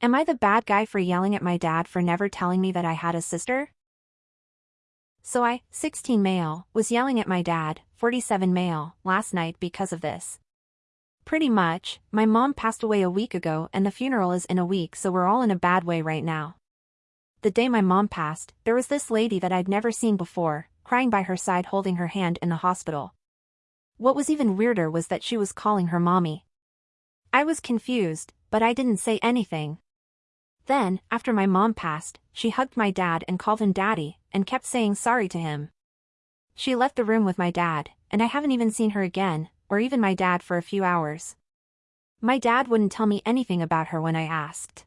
Am I the bad guy for yelling at my dad for never telling me that I had a sister? So I, 16 male, was yelling at my dad, 47 male, last night because of this. Pretty much, my mom passed away a week ago and the funeral is in a week so we're all in a bad way right now. The day my mom passed, there was this lady that I'd never seen before, crying by her side holding her hand in the hospital. What was even weirder was that she was calling her mommy. I was confused, but I didn't say anything. Then, after my mom passed, she hugged my dad and called him daddy, and kept saying sorry to him. She left the room with my dad, and I haven't even seen her again, or even my dad for a few hours. My dad wouldn't tell me anything about her when I asked.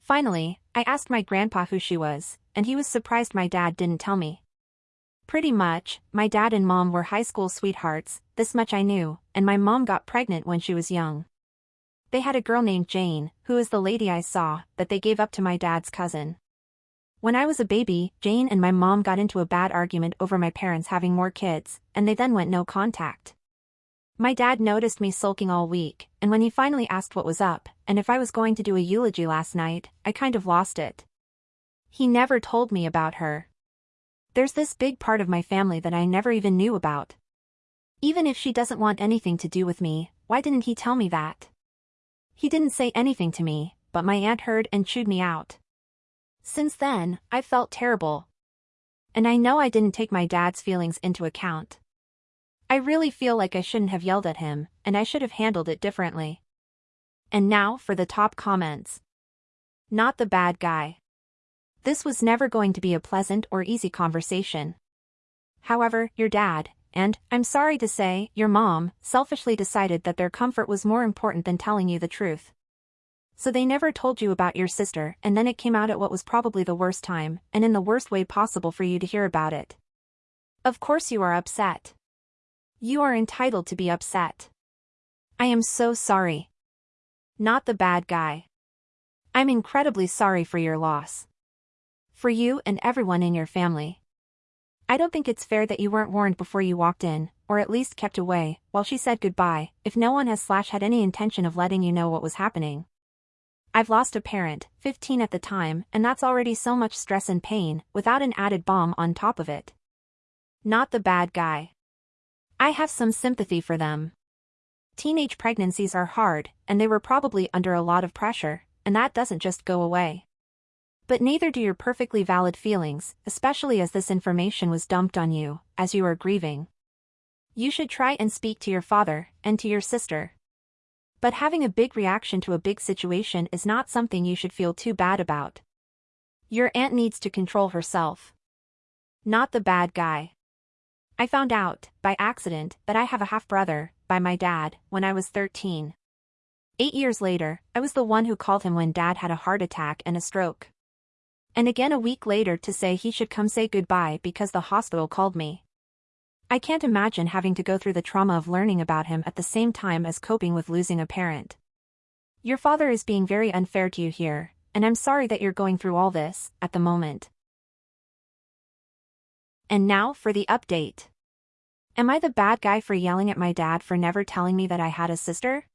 Finally, I asked my grandpa who she was, and he was surprised my dad didn't tell me. Pretty much, my dad and mom were high school sweethearts, this much I knew, and my mom got pregnant when she was young. They had a girl named Jane, who is the lady I saw, that they gave up to my dad's cousin. When I was a baby, Jane and my mom got into a bad argument over my parents having more kids, and they then went no contact. My dad noticed me sulking all week, and when he finally asked what was up, and if I was going to do a eulogy last night, I kind of lost it. He never told me about her. There's this big part of my family that I never even knew about. Even if she doesn't want anything to do with me, why didn't he tell me that? He didn't say anything to me, but my aunt heard and chewed me out. Since then, I've felt terrible. And I know I didn't take my dad's feelings into account. I really feel like I shouldn't have yelled at him, and I should have handled it differently. And now for the top comments. Not the bad guy. This was never going to be a pleasant or easy conversation. However, your dad, and, I'm sorry to say, your mom, selfishly decided that their comfort was more important than telling you the truth. So they never told you about your sister and then it came out at what was probably the worst time, and in the worst way possible for you to hear about it. Of course you are upset. You are entitled to be upset. I am so sorry. Not the bad guy. I'm incredibly sorry for your loss. For you and everyone in your family. I don't think it's fair that you weren't warned before you walked in, or at least kept away, while she said goodbye, if no one has slash had any intention of letting you know what was happening. I've lost a parent, 15 at the time, and that's already so much stress and pain, without an added bomb on top of it. Not the bad guy. I have some sympathy for them. Teenage pregnancies are hard, and they were probably under a lot of pressure, and that doesn't just go away. But neither do your perfectly valid feelings, especially as this information was dumped on you, as you are grieving. You should try and speak to your father, and to your sister. But having a big reaction to a big situation is not something you should feel too bad about. Your aunt needs to control herself. Not the bad guy. I found out, by accident, that I have a half-brother, by my dad, when I was 13. Eight years later, I was the one who called him when dad had a heart attack and a stroke and again a week later to say he should come say goodbye because the hospital called me. I can't imagine having to go through the trauma of learning about him at the same time as coping with losing a parent. Your father is being very unfair to you here, and I'm sorry that you're going through all this, at the moment. And now for the update. Am I the bad guy for yelling at my dad for never telling me that I had a sister?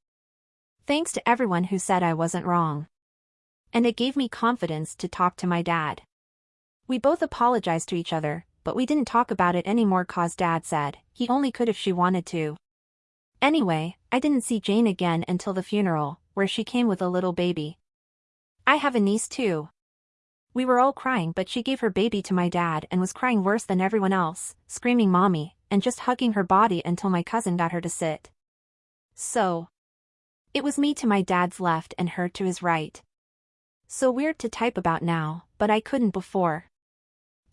Thanks to everyone who said I wasn't wrong and it gave me confidence to talk to my dad. We both apologized to each other, but we didn't talk about it anymore cause dad said, he only could if she wanted to. Anyway, I didn't see Jane again until the funeral, where she came with a little baby. I have a niece too. We were all crying but she gave her baby to my dad and was crying worse than everyone else, screaming mommy, and just hugging her body until my cousin got her to sit. So. It was me to my dad's left and her to his right. So weird to type about now, but I couldn't before.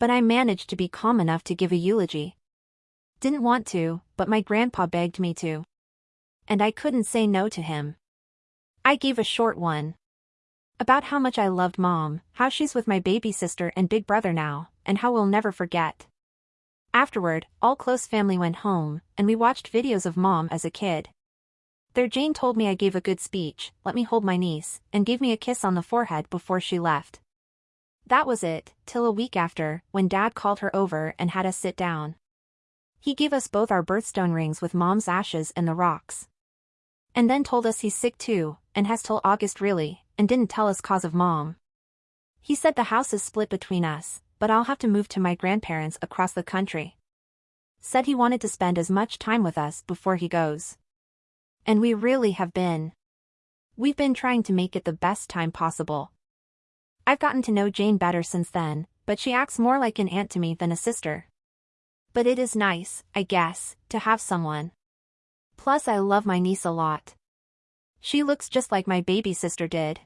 But I managed to be calm enough to give a eulogy. Didn't want to, but my grandpa begged me to. And I couldn't say no to him. I gave a short one. About how much I loved mom, how she's with my baby sister and big brother now, and how we'll never forget. Afterward, all close family went home, and we watched videos of mom as a kid. There Jane told me I gave a good speech, let me hold my niece, and gave me a kiss on the forehead before she left. That was it, till a week after, when Dad called her over and had us sit down. He gave us both our birthstone rings with Mom's ashes and the rocks. And then told us he's sick too, and has till August really, and didn't tell us cause of mom. He said the house is split between us, but I'll have to move to my grandparents across the country. Said he wanted to spend as much time with us before he goes. And we really have been. We've been trying to make it the best time possible. I've gotten to know Jane better since then, but she acts more like an aunt to me than a sister. But it is nice, I guess, to have someone. Plus I love my niece a lot. She looks just like my baby sister did.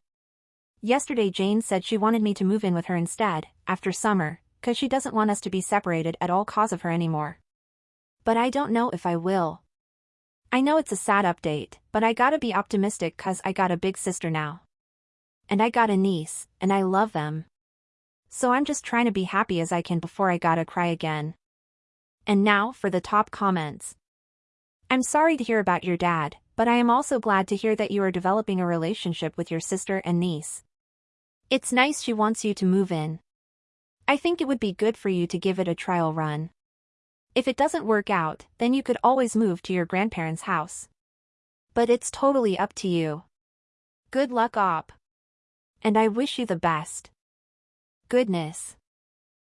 Yesterday Jane said she wanted me to move in with her instead, after summer, cause she doesn't want us to be separated at all cause of her anymore. But I don't know if I will. I know it's a sad update, but I gotta be optimistic cause I got a big sister now. And I got a niece, and I love them. So I'm just trying to be happy as I can before I gotta cry again. And now for the top comments. I'm sorry to hear about your dad, but I am also glad to hear that you are developing a relationship with your sister and niece. It's nice she wants you to move in. I think it would be good for you to give it a trial run. If it doesn't work out, then you could always move to your grandparents' house. But it's totally up to you. Good luck op. And I wish you the best. Goodness.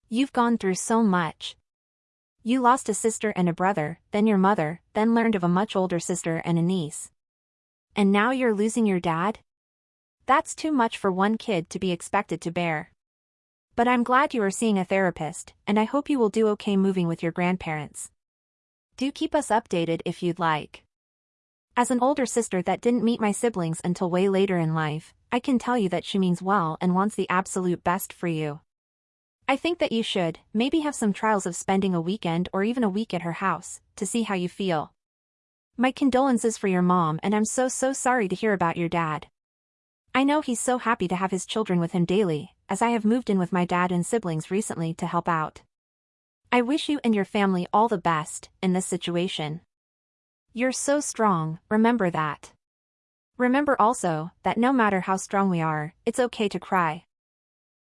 You've gone through so much. You lost a sister and a brother, then your mother, then learned of a much older sister and a niece. And now you're losing your dad? That's too much for one kid to be expected to bear. But I'm glad you are seeing a therapist, and I hope you will do okay moving with your grandparents. Do keep us updated if you'd like. As an older sister that didn't meet my siblings until way later in life, I can tell you that she means well and wants the absolute best for you. I think that you should, maybe have some trials of spending a weekend or even a week at her house, to see how you feel. My condolences for your mom and I'm so so sorry to hear about your dad. I know he's so happy to have his children with him daily, as I have moved in with my dad and siblings recently to help out. I wish you and your family all the best, in this situation. You're so strong, remember that. Remember also, that no matter how strong we are, it's okay to cry.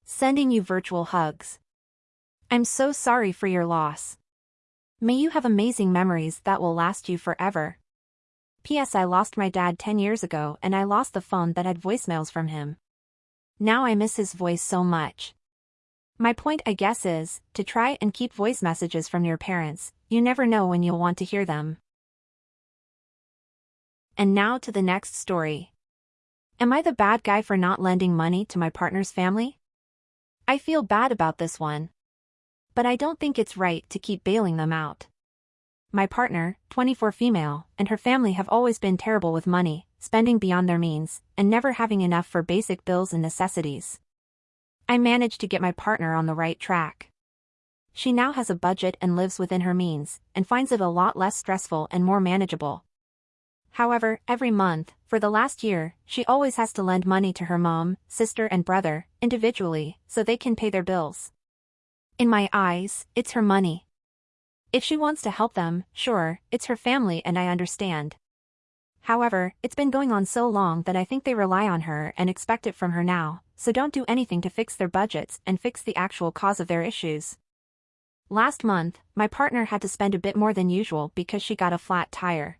Sending you virtual hugs. I'm so sorry for your loss. May you have amazing memories that will last you forever. P.S. I lost my dad 10 years ago and I lost the phone that had voicemails from him. Now I miss his voice so much. My point I guess is, to try and keep voice messages from your parents, you never know when you'll want to hear them. And now to the next story. Am I the bad guy for not lending money to my partner's family? I feel bad about this one. But I don't think it's right to keep bailing them out. My partner, 24 female, and her family have always been terrible with money, spending beyond their means, and never having enough for basic bills and necessities. I managed to get my partner on the right track. She now has a budget and lives within her means, and finds it a lot less stressful and more manageable. However, every month, for the last year, she always has to lend money to her mom, sister and brother, individually, so they can pay their bills. In my eyes, it's her money. If she wants to help them, sure, it's her family and I understand. However, it's been going on so long that I think they rely on her and expect it from her now, so don't do anything to fix their budgets and fix the actual cause of their issues. Last month, my partner had to spend a bit more than usual because she got a flat tire.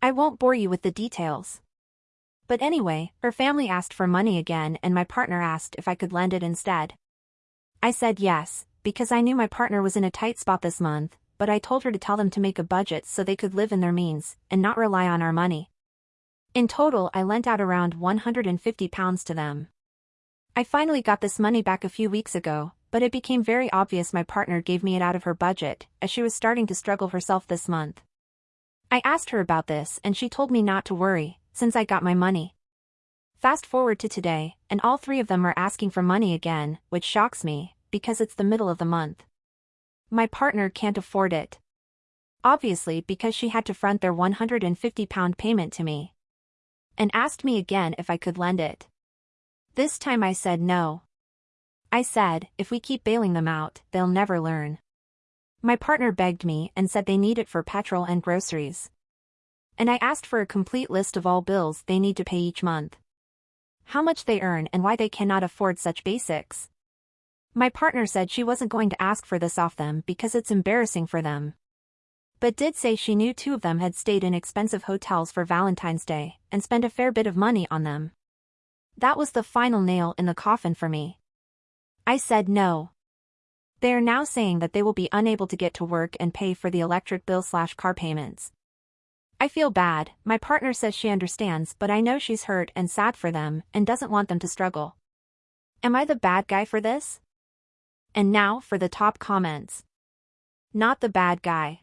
I won't bore you with the details. But anyway, her family asked for money again and my partner asked if I could lend it instead. I said yes, because I knew my partner was in a tight spot this month, but I told her to tell them to make a budget so they could live in their means, and not rely on our money. In total I lent out around 150 pounds to them. I finally got this money back a few weeks ago, but it became very obvious my partner gave me it out of her budget, as she was starting to struggle herself this month. I asked her about this and she told me not to worry, since I got my money. Fast forward to today, and all three of them are asking for money again, which shocks me, because it's the middle of the month. My partner can't afford it. Obviously because she had to front their 150 pound payment to me. And asked me again if I could lend it. This time I said no. I said, if we keep bailing them out, they'll never learn. My partner begged me and said they need it for petrol and groceries. And I asked for a complete list of all bills they need to pay each month. How much they earn and why they cannot afford such basics. My partner said she wasn't going to ask for this off them because it's embarrassing for them. But did say she knew two of them had stayed in expensive hotels for Valentine's Day and spent a fair bit of money on them. That was the final nail in the coffin for me. I said no. They are now saying that they will be unable to get to work and pay for the electric bill slash car payments. I feel bad, my partner says she understands but I know she's hurt and sad for them and doesn't want them to struggle. Am I the bad guy for this? And now for the top comments. Not the bad guy.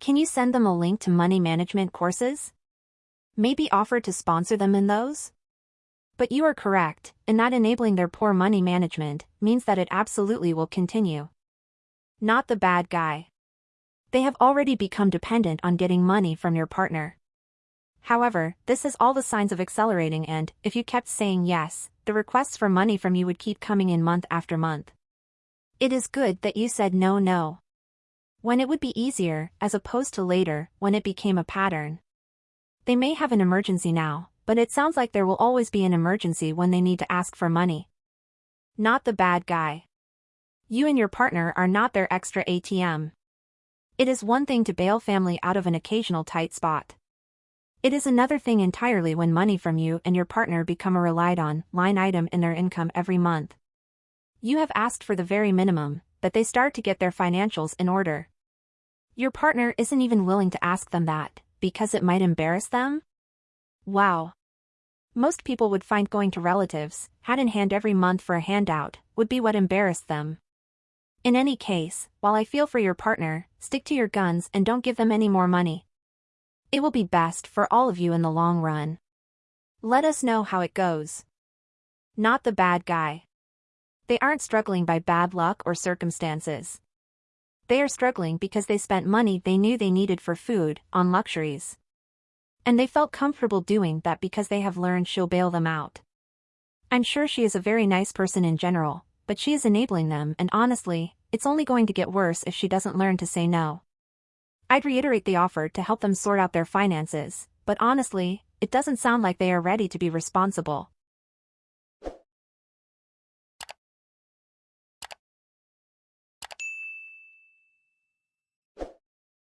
Can you send them a link to money management courses? Maybe offer to sponsor them in those? But you are correct, in that enabling their poor money management means that it absolutely will continue. Not the bad guy. They have already become dependent on getting money from your partner. However, this is all the signs of accelerating and, if you kept saying yes, the requests for money from you would keep coming in month after month. It is good that you said no no. When it would be easier, as opposed to later, when it became a pattern. They may have an emergency now, but it sounds like there will always be an emergency when they need to ask for money. Not the bad guy. You and your partner are not their extra ATM. It is one thing to bail family out of an occasional tight spot. It is another thing entirely when money from you and your partner become a relied on line item in their income every month. You have asked for the very minimum, but they start to get their financials in order. Your partner isn't even willing to ask them that, because it might embarrass them? Wow. Most people would find going to relatives, hat in hand every month for a handout, would be what embarrassed them. In any case, while I feel for your partner, stick to your guns and don't give them any more money. It will be best for all of you in the long run. Let us know how it goes. Not the bad guy. They aren't struggling by bad luck or circumstances. They are struggling because they spent money they knew they needed for food, on luxuries. And they felt comfortable doing that because they have learned she'll bail them out. I'm sure she is a very nice person in general, but she is enabling them and honestly, it's only going to get worse if she doesn't learn to say no. I'd reiterate the offer to help them sort out their finances, but honestly, it doesn't sound like they are ready to be responsible.